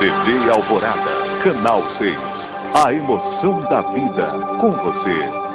TV Alvorada, canal 6. A emoção da vida, com você,